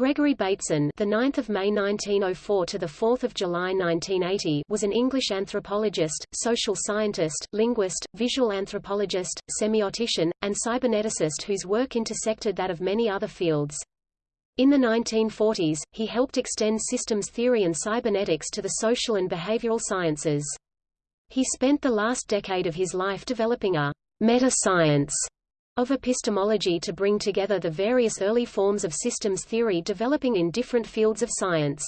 Gregory Bateson, the 9th of May 1904 to the 4th of July 1980, was an English anthropologist, social scientist, linguist, visual anthropologist, semiotician, and cyberneticist whose work intersected that of many other fields. In the 1940s, he helped extend systems theory and cybernetics to the social and behavioral sciences. He spent the last decade of his life developing a meta-science of epistemology to bring together the various early forms of systems theory developing in different fields of science.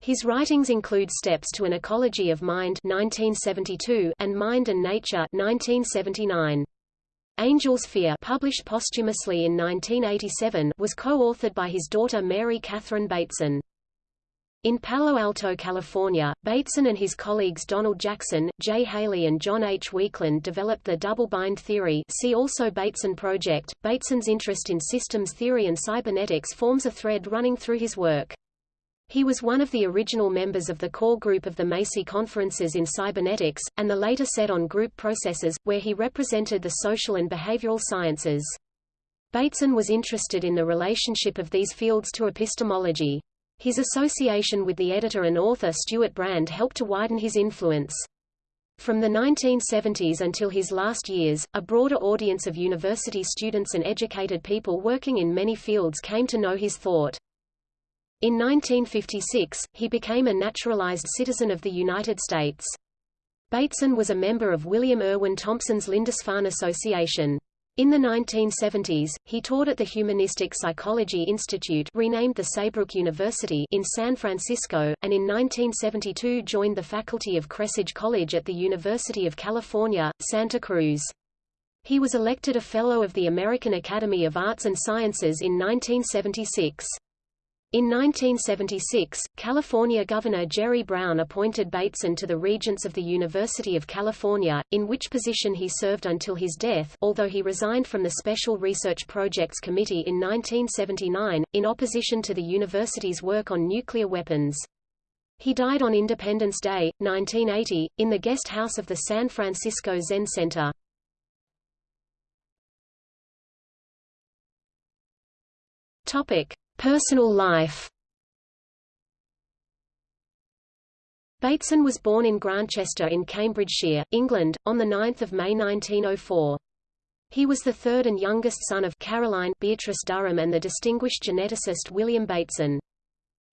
His writings include Steps to an Ecology of Mind 1972 and Mind and Nature 1979. Angel's Fear published posthumously in 1987 was co-authored by his daughter Mary Catherine Bateson. In Palo Alto, California, Bateson and his colleagues Donald Jackson, Jay Haley and John H. Weakland developed the double-bind theory see also Bateson project. Bateson's interest in systems theory and cybernetics forms a thread running through his work. He was one of the original members of the core group of the Macy Conferences in Cybernetics, and the later set on group processes, where he represented the social and behavioral sciences. Bateson was interested in the relationship of these fields to epistemology. His association with the editor and author Stewart Brand helped to widen his influence. From the 1970s until his last years, a broader audience of university students and educated people working in many fields came to know his thought. In 1956, he became a naturalized citizen of the United States. Bateson was a member of William Irwin Thompson's Lindisfarne Association. In the 1970s, he taught at the Humanistic Psychology Institute renamed the Saybrook University in San Francisco, and in 1972 joined the faculty of Kresge College at the University of California, Santa Cruz. He was elected a Fellow of the American Academy of Arts and Sciences in 1976. In 1976, California Governor Jerry Brown appointed Bateson to the Regents of the University of California, in which position he served until his death, although he resigned from the Special Research Projects Committee in 1979, in opposition to the university's work on nuclear weapons. He died on Independence Day, 1980, in the guest house of the San Francisco Zen Center. Topic. Personal life Bateson was born in Grantchester in Cambridgeshire, England, on 9 May 1904. He was the third and youngest son of Caroline Beatrice Durham and the distinguished geneticist William Bateson.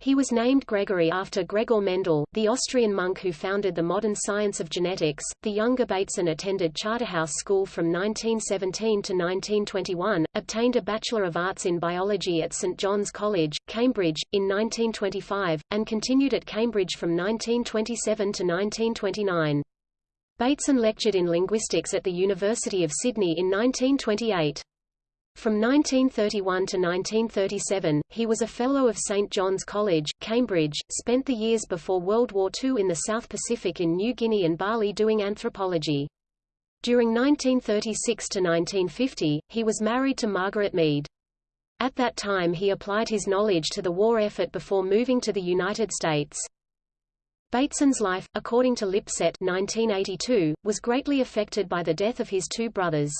He was named Gregory after Gregor Mendel, the Austrian monk who founded the modern science of genetics. The younger Bateson attended Charterhouse School from 1917 to 1921, obtained a Bachelor of Arts in Biology at St John's College, Cambridge, in 1925, and continued at Cambridge from 1927 to 1929. Bateson lectured in linguistics at the University of Sydney in 1928. From 1931 to 1937, he was a Fellow of St. John's College, Cambridge, spent the years before World War II in the South Pacific in New Guinea and Bali doing anthropology. During 1936 to 1950, he was married to Margaret Mead. At that time he applied his knowledge to the war effort before moving to the United States. Bateson's life, according to Lipset 1982, was greatly affected by the death of his two brothers.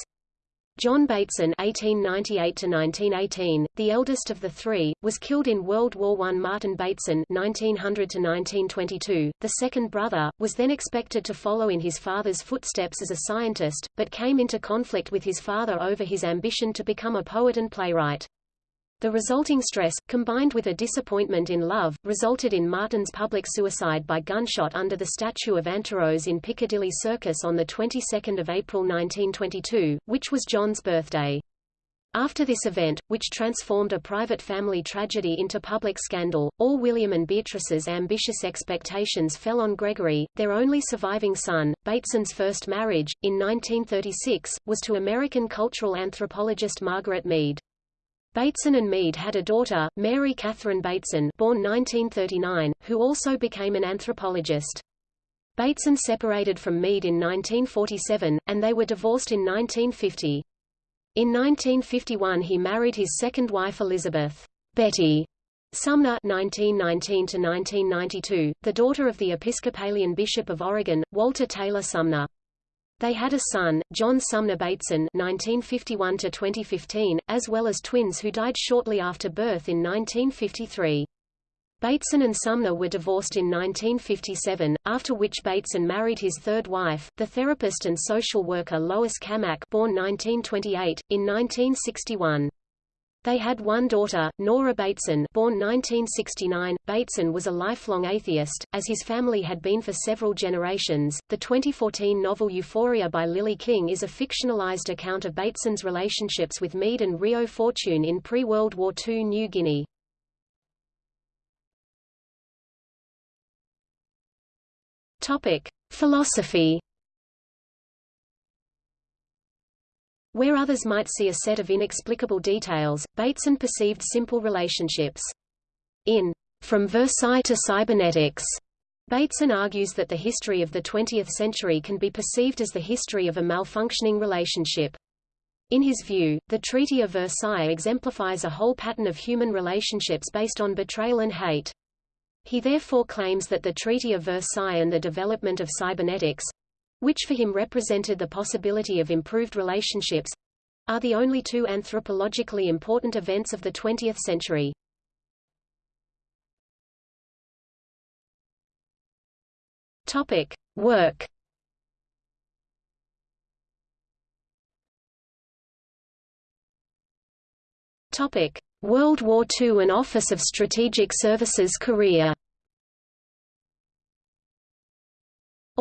John Bateson (1898–1918), the eldest of the three, was killed in World War I. Martin Bateson (1900–1922), the second brother, was then expected to follow in his father's footsteps as a scientist, but came into conflict with his father over his ambition to become a poet and playwright. The resulting stress, combined with a disappointment in love, resulted in Martin's public suicide by gunshot under the statue of Anteros in Piccadilly Circus on the 22nd of April 1922, which was John's birthday. After this event, which transformed a private family tragedy into public scandal, all William and Beatrice's ambitious expectations fell on Gregory, their only surviving son. Bateson's first marriage, in 1936, was to American cultural anthropologist Margaret Mead. Bateson and Mead had a daughter, Mary Catherine Bateson born 1939, who also became an anthropologist. Bateson separated from Mead in 1947, and they were divorced in 1950. In 1951 he married his second wife Elizabeth Betty Sumner 1919 the daughter of the Episcopalian Bishop of Oregon, Walter Taylor Sumner. They had a son, John Sumner Bateson (1951–2015), as well as twins who died shortly after birth in 1953. Bateson and Sumner were divorced in 1957, after which Bateson married his third wife, the therapist and social worker Lois Cammack born 1928, in 1961. They had one daughter, Nora Bateson born 1969. Bateson was a lifelong atheist, as his family had been for several generations. The 2014 novel Euphoria by Lily King is a fictionalized account of Bateson's relationships with Mead and Reo Fortune in pre-World War II New Guinea. Topic: Philosophy Where others might see a set of inexplicable details, Bateson perceived simple relationships. In From Versailles to Cybernetics, Bateson argues that the history of the 20th century can be perceived as the history of a malfunctioning relationship. In his view, the Treaty of Versailles exemplifies a whole pattern of human relationships based on betrayal and hate. He therefore claims that the Treaty of Versailles and the development of cybernetics, which for him represented the possibility of improved relationships, are the only two anthropologically important events of the 20th century. Topic: Work. Topic: World War II and Office of Strategic Services career.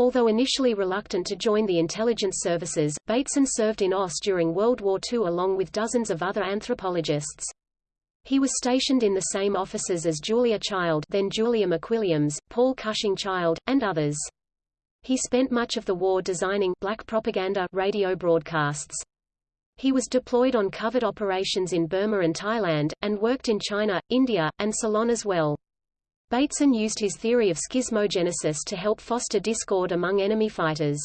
Although initially reluctant to join the intelligence services, Bateson served in OSS during World War II along with dozens of other anthropologists. He was stationed in the same offices as Julia Child then Julia McWilliams, Paul Cushing Child, and others. He spent much of the war designing black propaganda radio broadcasts. He was deployed on covert operations in Burma and Thailand, and worked in China, India, and Ceylon as well. Bateson used his theory of schismogenesis to help foster discord among enemy fighters.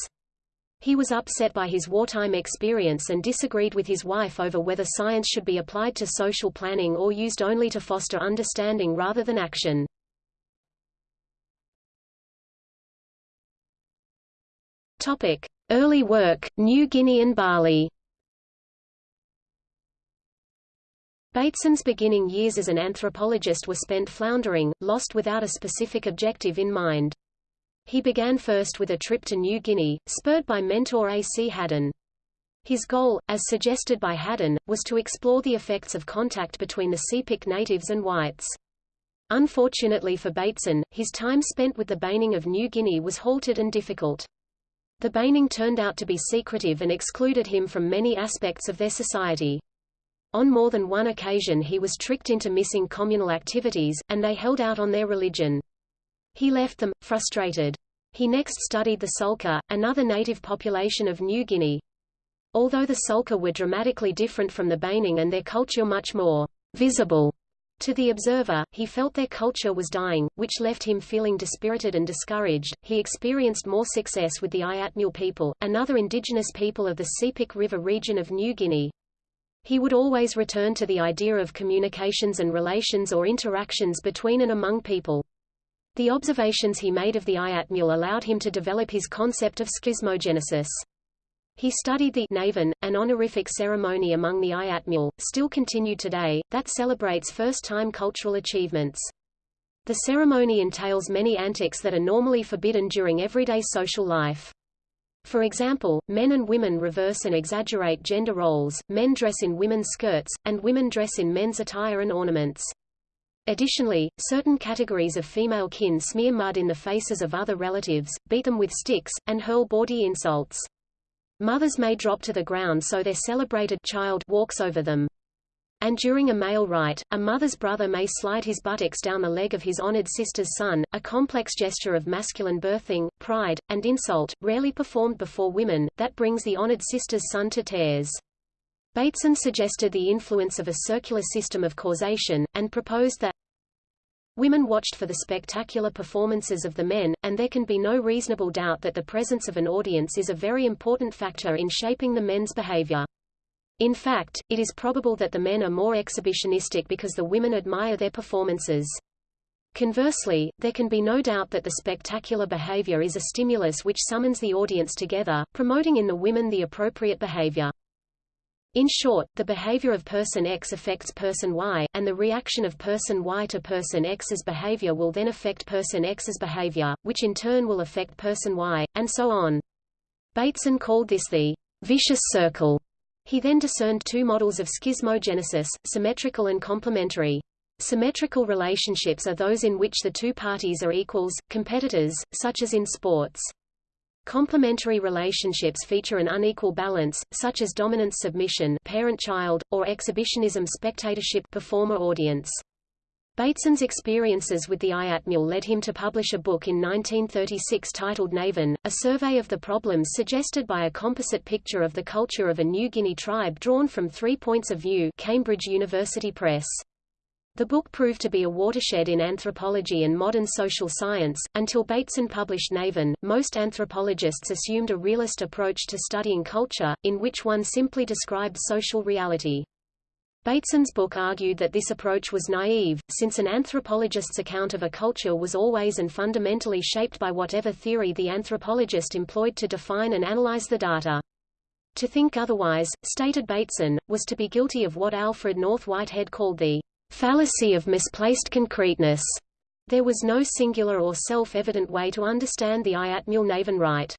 He was upset by his wartime experience and disagreed with his wife over whether science should be applied to social planning or used only to foster understanding rather than action. Topic: Early work, New Guinea and Bali. Bateson's beginning years as an anthropologist were spent floundering, lost without a specific objective in mind. He began first with a trip to New Guinea, spurred by mentor A. C. Haddon. His goal, as suggested by Haddon, was to explore the effects of contact between the Sepik natives and whites. Unfortunately for Bateson, his time spent with the Baining of New Guinea was halted and difficult. The Baining turned out to be secretive and excluded him from many aspects of their society. On more than one occasion he was tricked into missing communal activities, and they held out on their religion. He left them, frustrated. He next studied the Sulka, another native population of New Guinea. Although the Sulka were dramatically different from the Baining and their culture much more visible to the observer, he felt their culture was dying, which left him feeling dispirited and discouraged. He experienced more success with the Iatmul people, another indigenous people of the Sepik River region of New Guinea. He would always return to the idea of communications and relations or interactions between and among people. The observations he made of the Iatmul allowed him to develop his concept of schismogenesis. He studied the Navan, an honorific ceremony among the Iatmul, still continued today, that celebrates first-time cultural achievements. The ceremony entails many antics that are normally forbidden during everyday social life. For example, men and women reverse and exaggerate gender roles, men dress in women's skirts, and women dress in men's attire and ornaments. Additionally, certain categories of female kin smear mud in the faces of other relatives, beat them with sticks, and hurl bawdy insults. Mothers may drop to the ground so their celebrated child walks over them. And during a male rite, a mother's brother may slide his buttocks down the leg of his honored sister's son, a complex gesture of masculine birthing, pride, and insult, rarely performed before women, that brings the honored sister's son to tears. Bateson suggested the influence of a circular system of causation, and proposed that Women watched for the spectacular performances of the men, and there can be no reasonable doubt that the presence of an audience is a very important factor in shaping the men's behavior. In fact, it is probable that the men are more exhibitionistic because the women admire their performances. Conversely, there can be no doubt that the spectacular behavior is a stimulus which summons the audience together, promoting in the women the appropriate behavior. In short, the behavior of person X affects person Y, and the reaction of person Y to person X's behavior will then affect person X's behavior, which in turn will affect person Y, and so on. Bateson called this the vicious circle. He then discerned two models of schismogenesis, symmetrical and complementary. Symmetrical relationships are those in which the two parties are equals, competitors, such as in sports. Complementary relationships feature an unequal balance, such as dominance submission parent-child, or exhibitionism spectatorship performer-audience. Bateson's experiences with the IATMUL led him to publish a book in 1936 titled Navan, a survey of the problems suggested by a composite picture of the culture of a New Guinea tribe drawn from three points of view Cambridge University Press. The book proved to be a watershed in anthropology and modern social science. Until Bateson published Navan, most anthropologists assumed a realist approach to studying culture, in which one simply described social reality. Bateson's book argued that this approach was naive, since an anthropologist's account of a culture was always and fundamentally shaped by whatever theory the anthropologist employed to define and analyze the data. To think otherwise, stated Bateson, was to be guilty of what Alfred North Whitehead called the fallacy of misplaced concreteness. There was no singular or self-evident way to understand the Iatmul Navan rite.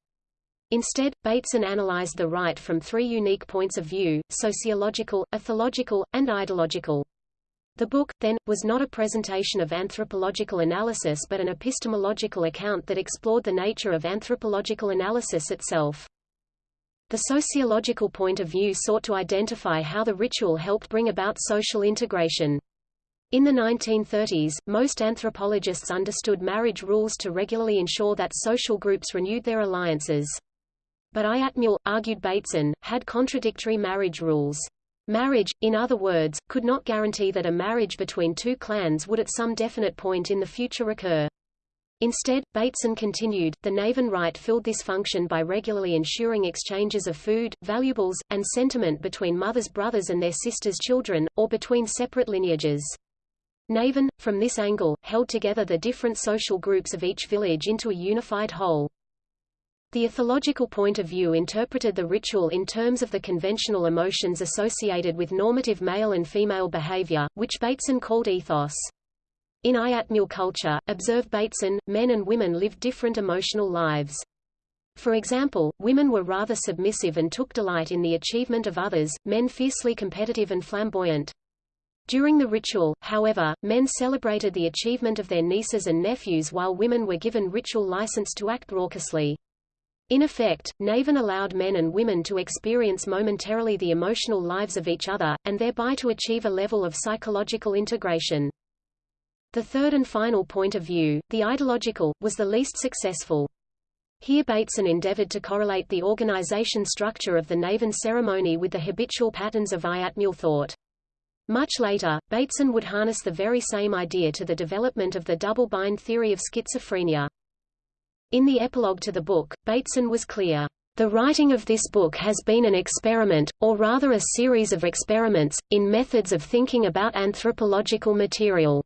Instead, Bateson analyzed the rite from three unique points of view, sociological, ethological, and ideological. The book, then, was not a presentation of anthropological analysis but an epistemological account that explored the nature of anthropological analysis itself. The sociological point of view sought to identify how the ritual helped bring about social integration. In the 1930s, most anthropologists understood marriage rules to regularly ensure that social groups renewed their alliances. But Iatmul, argued Bateson, had contradictory marriage rules. Marriage, in other words, could not guarantee that a marriage between two clans would at some definite point in the future occur. Instead, Bateson continued, the Navan rite filled this function by regularly ensuring exchanges of food, valuables, and sentiment between mothers' brothers and their sisters' children, or between separate lineages. Navan, from this angle, held together the different social groups of each village into a unified whole. The ethological point of view interpreted the ritual in terms of the conventional emotions associated with normative male and female behavior, which Bateson called ethos. In Iatmul culture, observed Bateson, men and women lived different emotional lives. For example, women were rather submissive and took delight in the achievement of others, men fiercely competitive and flamboyant. During the ritual, however, men celebrated the achievement of their nieces and nephews while women were given ritual license to act raucously. In effect, Navan allowed men and women to experience momentarily the emotional lives of each other, and thereby to achieve a level of psychological integration. The third and final point of view, the ideological, was the least successful. Here Bateson endeavored to correlate the organization structure of the Navan ceremony with the habitual patterns of Iatmul thought. Much later, Bateson would harness the very same idea to the development of the double-bind theory of schizophrenia. In the epilogue to the book, Bateson was clear, "...the writing of this book has been an experiment, or rather a series of experiments, in methods of thinking about anthropological material."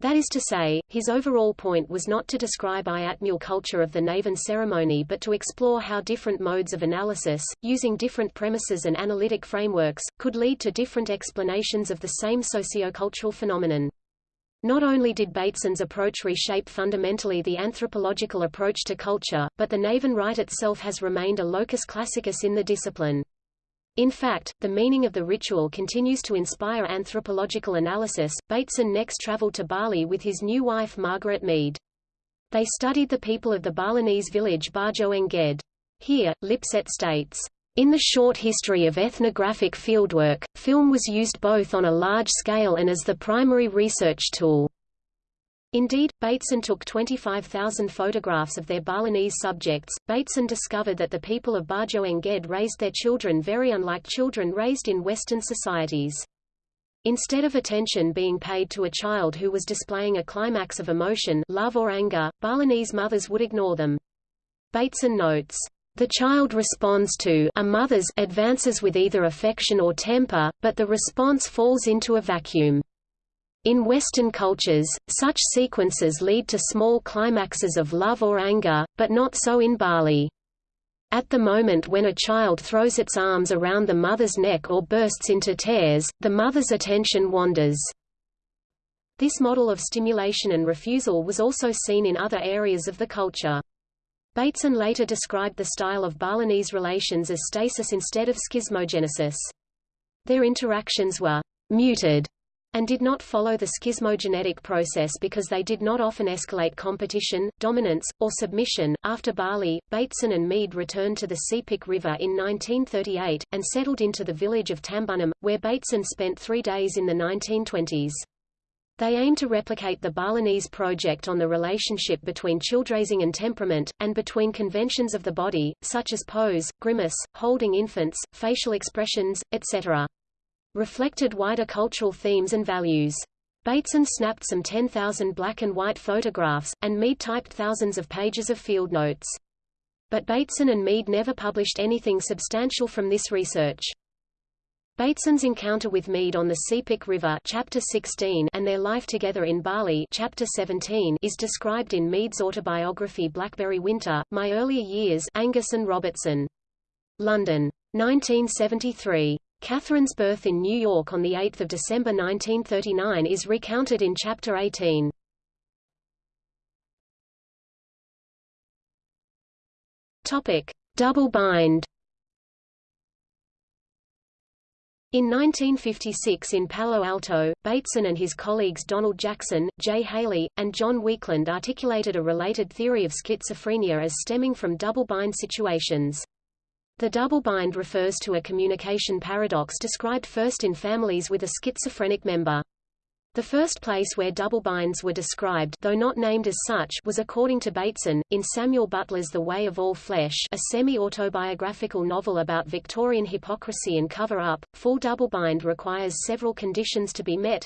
That is to say, his overall point was not to describe Iatmul culture of the Navan ceremony but to explore how different modes of analysis, using different premises and analytic frameworks, could lead to different explanations of the same sociocultural phenomenon. Not only did Bateson's approach reshape fundamentally the anthropological approach to culture, but the Navan rite itself has remained a locus classicus in the discipline. In fact, the meaning of the ritual continues to inspire anthropological analysis. Bateson next traveled to Bali with his new wife Margaret Mead. They studied the people of the Balinese village Barjo Here, Lipset states, in the short history of ethnographic fieldwork, film was used both on a large scale and as the primary research tool. Indeed, Bateson took 25,000 photographs of their Balinese subjects. Bateson discovered that the people of Bajoeng Gede raised their children very unlike children raised in Western societies. Instead of attention being paid to a child who was displaying a climax of emotion love or anger, Balinese mothers would ignore them. Bateson notes, the child responds to a mother's advances with either affection or temper, but the response falls into a vacuum. In Western cultures, such sequences lead to small climaxes of love or anger, but not so in Bali. At the moment when a child throws its arms around the mother's neck or bursts into tears, the mother's attention wanders. This model of stimulation and refusal was also seen in other areas of the culture. Bateson later described the style of Balinese relations as stasis instead of schismogenesis. Their interactions were muted and did not follow the schismogenetic process because they did not often escalate competition, dominance, or submission. After Bali, Bateson and Mead returned to the Sepik River in 1938, and settled into the village of Tambunam, where Bateson spent three days in the 1920s. They aim to replicate the Balinese project on the relationship between childraising and temperament, and between conventions of the body, such as pose, grimace, holding infants, facial expressions, etc. Reflected wider cultural themes and values. Bateson snapped some 10,000 black and white photographs, and Mead typed thousands of pages of field notes. But Bateson and Mead never published anything substantial from this research. Bateson's encounter with Mead on the Sepik River chapter 16 and their life together in Bali chapter 17 is described in Mead's autobiography Blackberry Winter, My Earlier Years Angus and Robertson. London. 1973. Catherine's birth in New York on 8 December 1939 is recounted in chapter 18. Topic. Double bind In 1956 in Palo Alto, Bateson and his colleagues Donald Jackson, Jay Haley, and John Weakland articulated a related theory of schizophrenia as stemming from double-bind situations. The double-bind refers to a communication paradox described first in families with a schizophrenic member. The first place where double binds were described though not named as such was according to Bateson, in Samuel Butler's The Way of All Flesh a semi-autobiographical novel about Victorian hypocrisy and cover-up. Full double bind requires several conditions to be met,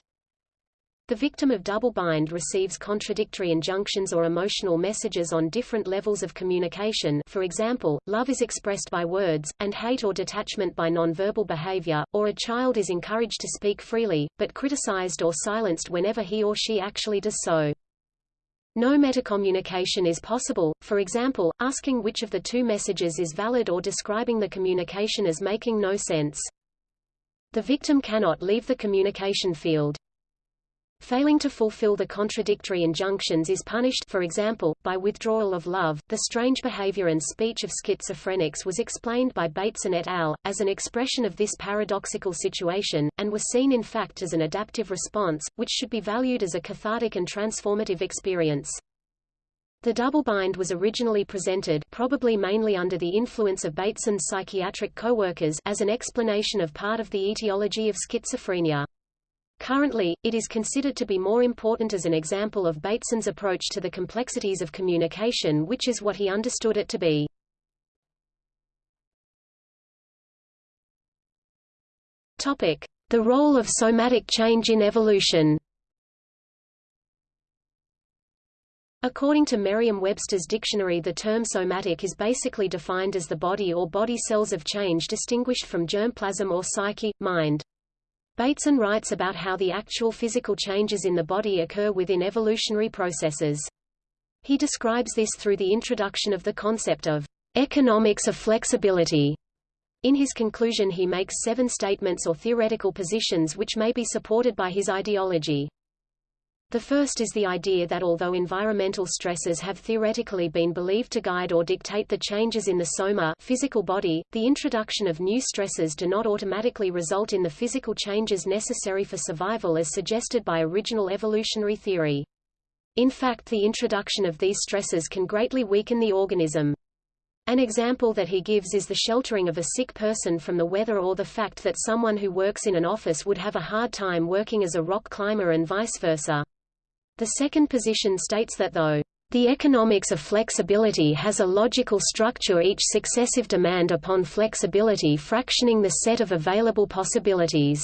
the victim of double bind receives contradictory injunctions or emotional messages on different levels of communication for example, love is expressed by words, and hate or detachment by nonverbal behavior, or a child is encouraged to speak freely, but criticized or silenced whenever he or she actually does so. No metacommunication is possible, for example, asking which of the two messages is valid or describing the communication as making no sense. The victim cannot leave the communication field. Failing to fulfill the contradictory injunctions is punished for example, by withdrawal of love. The strange behavior and speech of schizophrenics was explained by Bateson et al. as an expression of this paradoxical situation, and was seen in fact as an adaptive response, which should be valued as a cathartic and transformative experience. The double-bind was originally presented probably mainly under the influence of Bateson's psychiatric co-workers as an explanation of part of the etiology of schizophrenia. Currently, it is considered to be more important as an example of Bateson's approach to the complexities of communication which is what he understood it to be. Topic. The role of somatic change in evolution According to Merriam-Webster's dictionary the term somatic is basically defined as the body or body cells of change distinguished from germplasm or psyche, mind. Bateson writes about how the actual physical changes in the body occur within evolutionary processes. He describes this through the introduction of the concept of economics of flexibility. In his conclusion he makes seven statements or theoretical positions which may be supported by his ideology. The first is the idea that although environmental stresses have theoretically been believed to guide or dictate the changes in the soma physical body, the introduction of new stresses do not automatically result in the physical changes necessary for survival as suggested by original evolutionary theory. In fact the introduction of these stresses can greatly weaken the organism. An example that he gives is the sheltering of a sick person from the weather or the fact that someone who works in an office would have a hard time working as a rock climber and vice versa. The second position states that though the economics of flexibility has a logical structure each successive demand upon flexibility fractioning the set of available possibilities.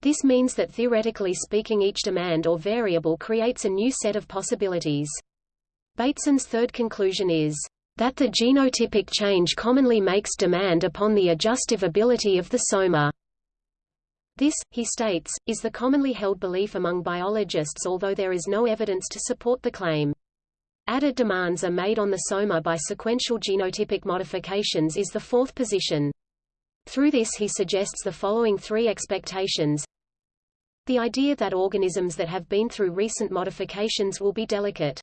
This means that theoretically speaking each demand or variable creates a new set of possibilities. Bateson's third conclusion is that the genotypic change commonly makes demand upon the adjustive ability of the soma. This, he states, is the commonly held belief among biologists although there is no evidence to support the claim. Added demands are made on the soma by sequential genotypic modifications is the fourth position. Through this he suggests the following three expectations. The idea that organisms that have been through recent modifications will be delicate.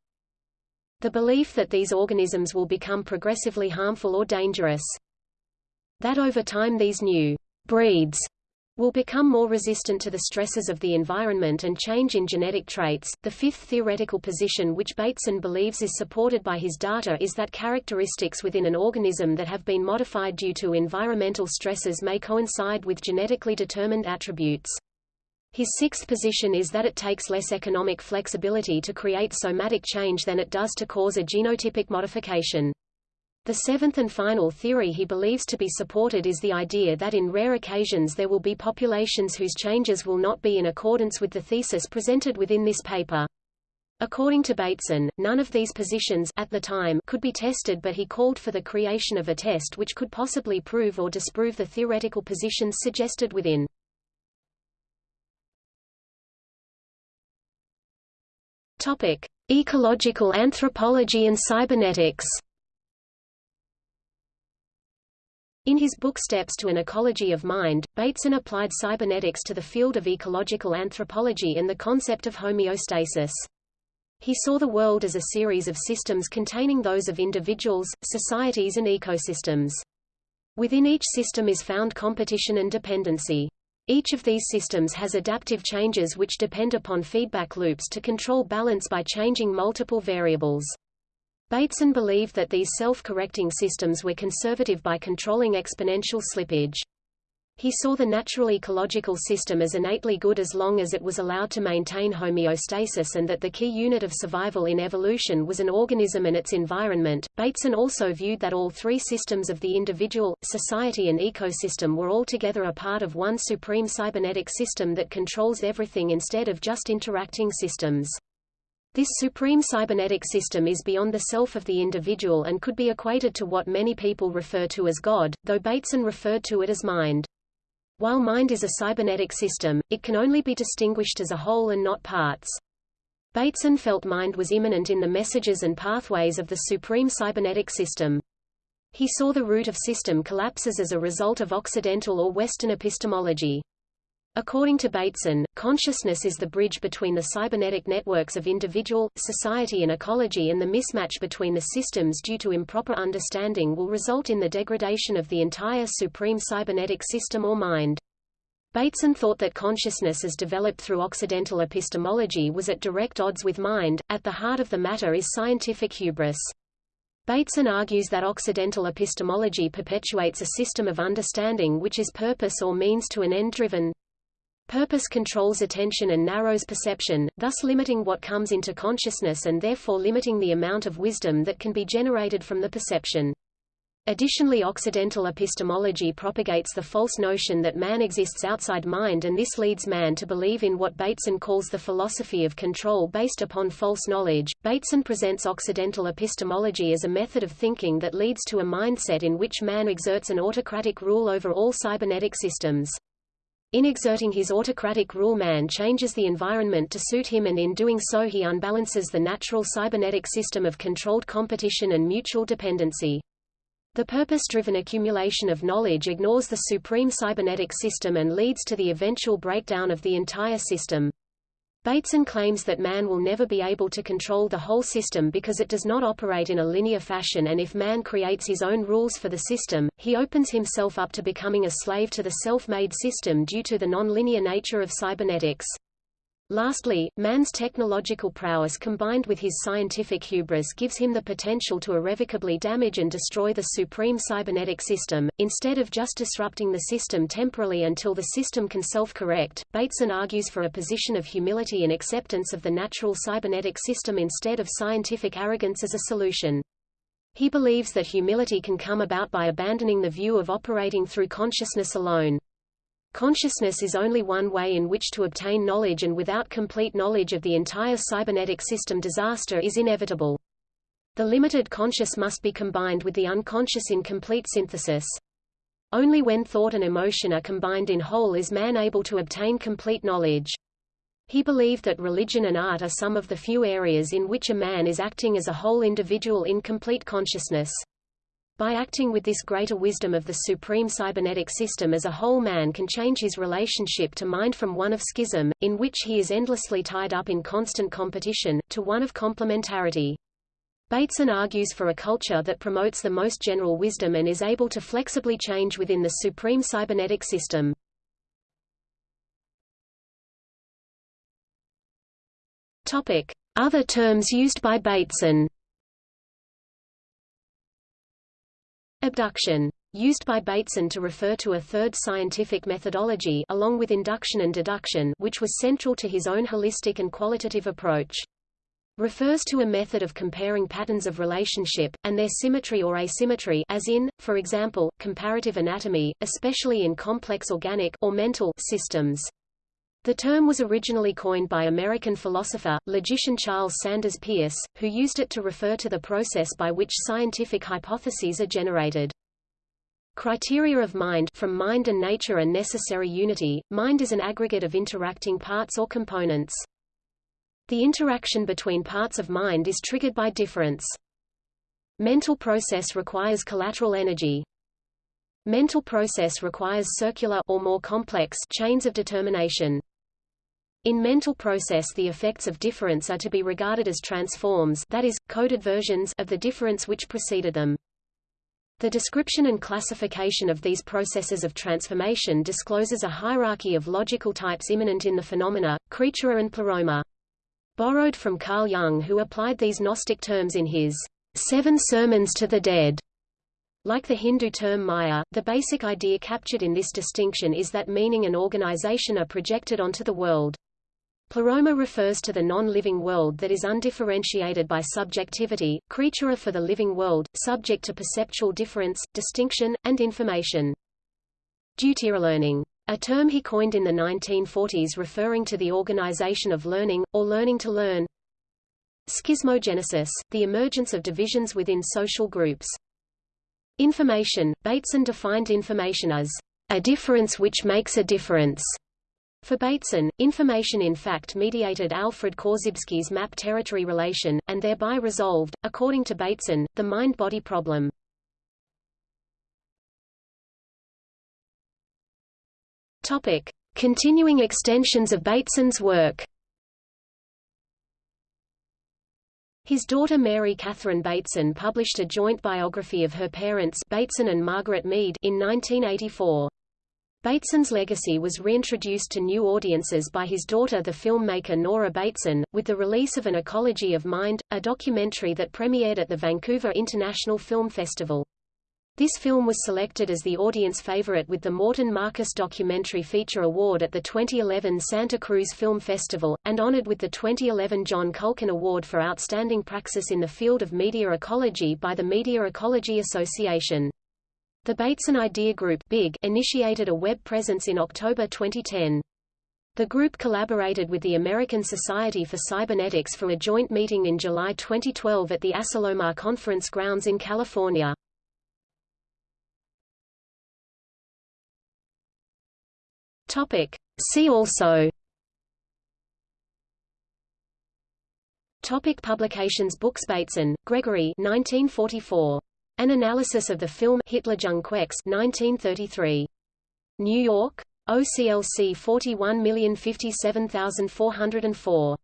The belief that these organisms will become progressively harmful or dangerous. That over time these new breeds will become more resistant to the stresses of the environment and change in genetic traits. The fifth theoretical position which Bateson believes is supported by his data is that characteristics within an organism that have been modified due to environmental stresses may coincide with genetically determined attributes. His sixth position is that it takes less economic flexibility to create somatic change than it does to cause a genotypic modification. The seventh and final theory he believes to be supported is the idea that in rare occasions there will be populations whose changes will not be in accordance with the thesis presented within this paper. According to Bateson, none of these positions at the time could be tested but he called for the creation of a test which could possibly prove or disprove the theoretical positions suggested within. Topic: Ecological anthropology and cybernetics. In his book Steps to an Ecology of Mind, Bateson applied cybernetics to the field of ecological anthropology and the concept of homeostasis. He saw the world as a series of systems containing those of individuals, societies and ecosystems. Within each system is found competition and dependency. Each of these systems has adaptive changes which depend upon feedback loops to control balance by changing multiple variables. Bateson believed that these self-correcting systems were conservative by controlling exponential slippage. He saw the natural ecological system as innately good as long as it was allowed to maintain homeostasis and that the key unit of survival in evolution was an organism and its environment. Bateson also viewed that all three systems of the individual, society and ecosystem were altogether a part of one supreme cybernetic system that controls everything instead of just interacting systems. This supreme cybernetic system is beyond the self of the individual and could be equated to what many people refer to as God, though Bateson referred to it as mind. While mind is a cybernetic system, it can only be distinguished as a whole and not parts. Bateson felt mind was immanent in the messages and pathways of the supreme cybernetic system. He saw the root of system collapses as a result of Occidental or Western epistemology. According to Bateson, consciousness is the bridge between the cybernetic networks of individual, society and ecology and the mismatch between the systems due to improper understanding will result in the degradation of the entire supreme cybernetic system or mind. Bateson thought that consciousness as developed through Occidental epistemology was at direct odds with mind, at the heart of the matter is scientific hubris. Bateson argues that Occidental epistemology perpetuates a system of understanding which is purpose or means to an end driven, Purpose controls attention and narrows perception, thus limiting what comes into consciousness and therefore limiting the amount of wisdom that can be generated from the perception. Additionally Occidental epistemology propagates the false notion that man exists outside mind and this leads man to believe in what Bateson calls the philosophy of control based upon false knowledge. Bateson presents Occidental epistemology as a method of thinking that leads to a mindset in which man exerts an autocratic rule over all cybernetic systems. In exerting his autocratic rule man changes the environment to suit him and in doing so he unbalances the natural cybernetic system of controlled competition and mutual dependency. The purpose-driven accumulation of knowledge ignores the supreme cybernetic system and leads to the eventual breakdown of the entire system. Bateson claims that man will never be able to control the whole system because it does not operate in a linear fashion and if man creates his own rules for the system, he opens himself up to becoming a slave to the self-made system due to the non-linear nature of cybernetics. Lastly, man's technological prowess combined with his scientific hubris gives him the potential to irrevocably damage and destroy the supreme cybernetic system, instead of just disrupting the system temporarily until the system can self-correct. Bateson argues for a position of humility and acceptance of the natural cybernetic system instead of scientific arrogance as a solution. He believes that humility can come about by abandoning the view of operating through consciousness alone. Consciousness is only one way in which to obtain knowledge and without complete knowledge of the entire cybernetic system disaster is inevitable. The limited conscious must be combined with the unconscious in complete synthesis. Only when thought and emotion are combined in whole is man able to obtain complete knowledge. He believed that religion and art are some of the few areas in which a man is acting as a whole individual in complete consciousness. By acting with this greater wisdom of the supreme cybernetic system as a whole man can change his relationship to mind from one of schism, in which he is endlessly tied up in constant competition, to one of complementarity. Bateson argues for a culture that promotes the most general wisdom and is able to flexibly change within the supreme cybernetic system. Topic. Other terms used by Bateson Abduction. Used by Bateson to refer to a third scientific methodology along with induction and deduction which was central to his own holistic and qualitative approach. Refers to a method of comparing patterns of relationship, and their symmetry or asymmetry as in, for example, comparative anatomy, especially in complex organic or mental systems. The term was originally coined by American philosopher, logician Charles Sanders Peirce, who used it to refer to the process by which scientific hypotheses are generated. Criteria of mind From mind and nature and necessary unity, mind is an aggregate of interacting parts or components. The interaction between parts of mind is triggered by difference. Mental process requires collateral energy. Mental process requires circular or more complex chains of determination. In mental process the effects of difference are to be regarded as transforms that is, coded versions of the difference which preceded them. The description and classification of these processes of transformation discloses a hierarchy of logical types immanent in the phenomena, creatura and pleroma. Borrowed from Carl Jung who applied these Gnostic terms in his Seven Sermons to the Dead. Like the Hindu term Maya, the basic idea captured in this distinction is that meaning and organization are projected onto the world. Pleroma refers to the non-living world that is undifferentiated by subjectivity, creatura for the living world, subject to perceptual difference, distinction, and information. Deutero-learning. A term he coined in the 1940s referring to the organization of learning, or learning to learn. Schismogenesis, the emergence of divisions within social groups. Information, Bateson defined information as a difference which makes a difference. For Bateson, information in fact mediated Alfred Korzybski's map-territory relation, and thereby resolved, according to Bateson, the mind-body problem. Topic. Continuing extensions of Bateson's work His daughter Mary Catherine Bateson published a joint biography of her parents Bateson and Margaret Mead in 1984. Bateson's legacy was reintroduced to new audiences by his daughter the filmmaker Nora Bateson, with the release of An Ecology of Mind, a documentary that premiered at the Vancouver International Film Festival. This film was selected as the audience favorite with the Morton Marcus Documentary Feature Award at the 2011 Santa Cruz Film Festival, and honored with the 2011 John Culkin Award for Outstanding Praxis in the Field of Media Ecology by the Media Ecology Association. The Bateson Idea Group BIG initiated a web presence in October 2010. The group collaborated with the American Society for Cybernetics for a joint meeting in July 2012 at the Asilomar Conference Grounds in California. Topic. See also Topic publications Books Bateson, Gregory 1944. An Analysis of the Film Hitler Hitlerjunge 1933. New York. OCLC 41057404.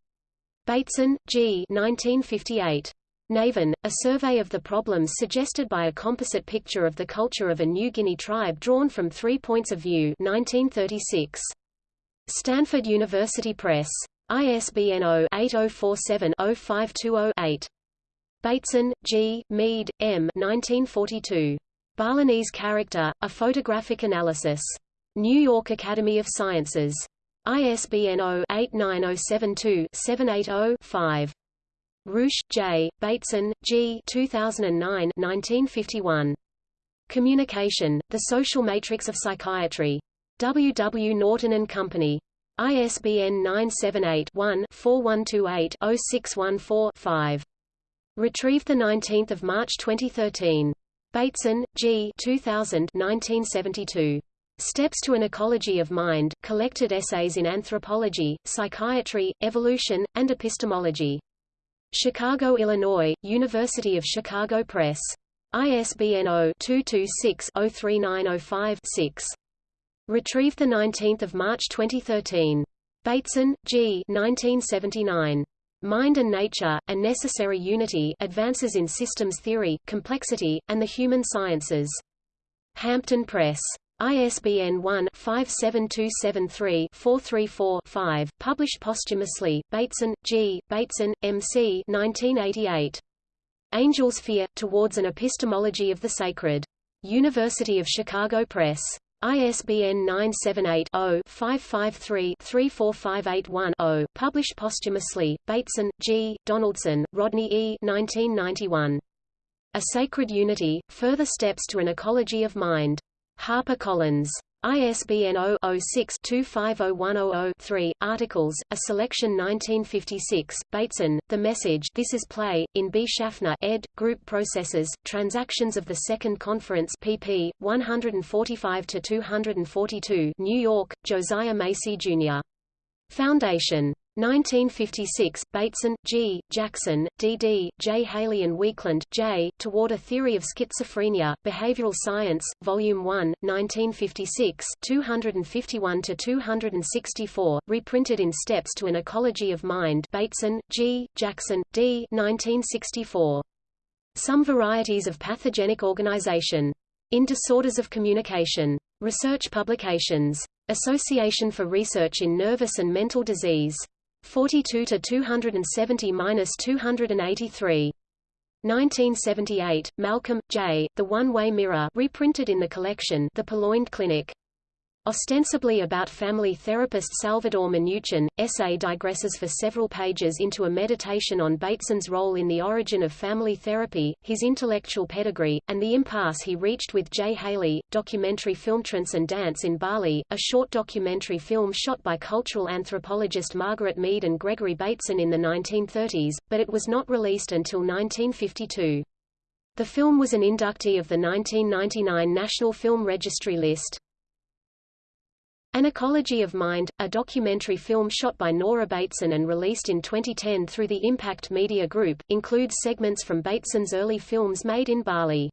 Bateson, G. 1958. Navan, A Survey of the Problems Suggested by a Composite Picture of the Culture of a New Guinea Tribe Drawn from Three Points of View 1936. Stanford University Press. ISBN 0-8047-05208. Bateson, G., Mead, M. 1942. Balinese Character, A Photographic Analysis. New York Academy of Sciences. ISBN 0-89072-780-5. Ruesch, J., Bateson, G. 2009 1951. Communication, The Social Matrix of Psychiatry. W. W. Norton Company. ISBN 978-1-4128-0614-5. Retrieved 19 March 2013. Bateson, G. 2000 1972. Steps to an Ecology of Mind, Collected Essays in Anthropology, Psychiatry, Evolution, and Epistemology. Chicago, Illinois, University of Chicago Press. ISBN 0-226-03905-6. Retrieved 19 March 2013. Bateson, G. 1979. Mind and Nature, A Necessary Unity Advances in Systems Theory, Complexity, and the Human Sciences. Hampton Press. ISBN 1-57273-434-5, published posthumously, Bateson, G., Bateson, M.C. 1988. Angels Fear, Towards an Epistemology of the Sacred. University of Chicago Press. ISBN 978-0-553-34581-0, published posthumously, Bateson, G., Donaldson, Rodney E. 1991. A Sacred Unity, Further Steps to an Ecology of Mind. HarperCollins. ISBN 0-06-250100-3, Articles, A Selection 1956, Bateson, The Message This is Play, in B. Schaffner ed., Group Processes, Transactions of the Second Conference pp. 145–242 New York, Josiah Macy, Jr. Foundation. 1956, Bateson, G., Jackson, D. D., J. Haley and Weakland, J., Toward a Theory of Schizophrenia, Behavioral Science, Volume 1, 1956 251–264, reprinted in Steps to an Ecology of Mind Bateson, G., Jackson, D. 1964. Some Varieties of Pathogenic Organization. In Disorders of Communication. Research Publications. Association for Research in Nervous and Mental Disease. 42 to 270-283. 1978, Malcolm, J., The One-Way Mirror reprinted in the collection The Purloined Clinic. Ostensibly about family therapist Salvador Minuchin, essay digresses for several pages into a meditation on Bateson's role in the origin of family therapy, his intellectual pedigree, and the impasse he reached with Jay Haley, documentary film Trance and Dance in Bali, a short documentary film shot by cultural anthropologist Margaret Mead and Gregory Bateson in the 1930s, but it was not released until 1952. The film was an inductee of the 1999 National Film Registry list. An Ecology of Mind, a documentary film shot by Nora Bateson and released in 2010 through the Impact Media Group, includes segments from Bateson's early films made in Bali.